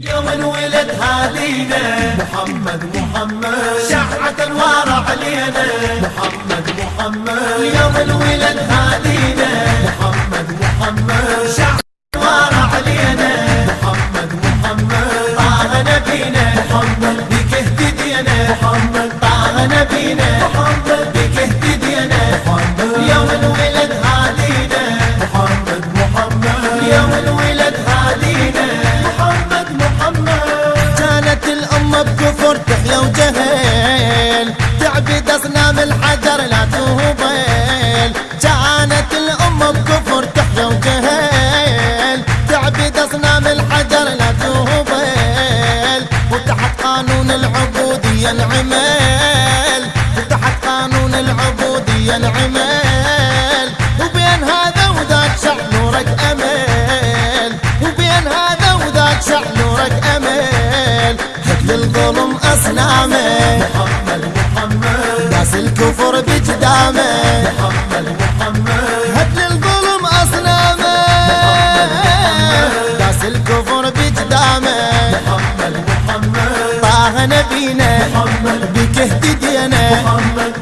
يوم انولد هادينا محمد محمد. شعة انوار علينا. محمد محمد. يوم انولد هادينا محمد محمد. شعة انوار علينا. محمد محمد. طه نبينا محمد. بك اهتدينا تهبل كانت الأم بكفر تحيا وجهل تعبد أصنام الحجر لا تهبل. وتحت قانون العبودية انعمل وتحت قانون العبودية انعمل وبين هذا وذاك شع نورك أمل. وبين هذا وذاك شع نورك أمل. هد للظلم أصنامه محمد محمد هد للظلم أصنامه ناس الكفر بجدامه محمد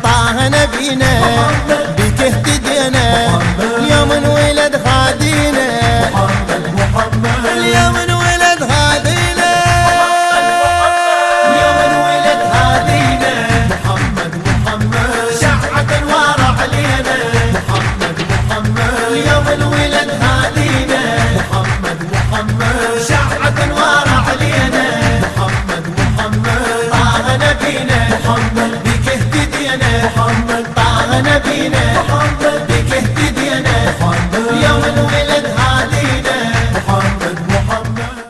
طه نبينا. محمد محمد بك اهتدينا محمد طعنا بينا محمد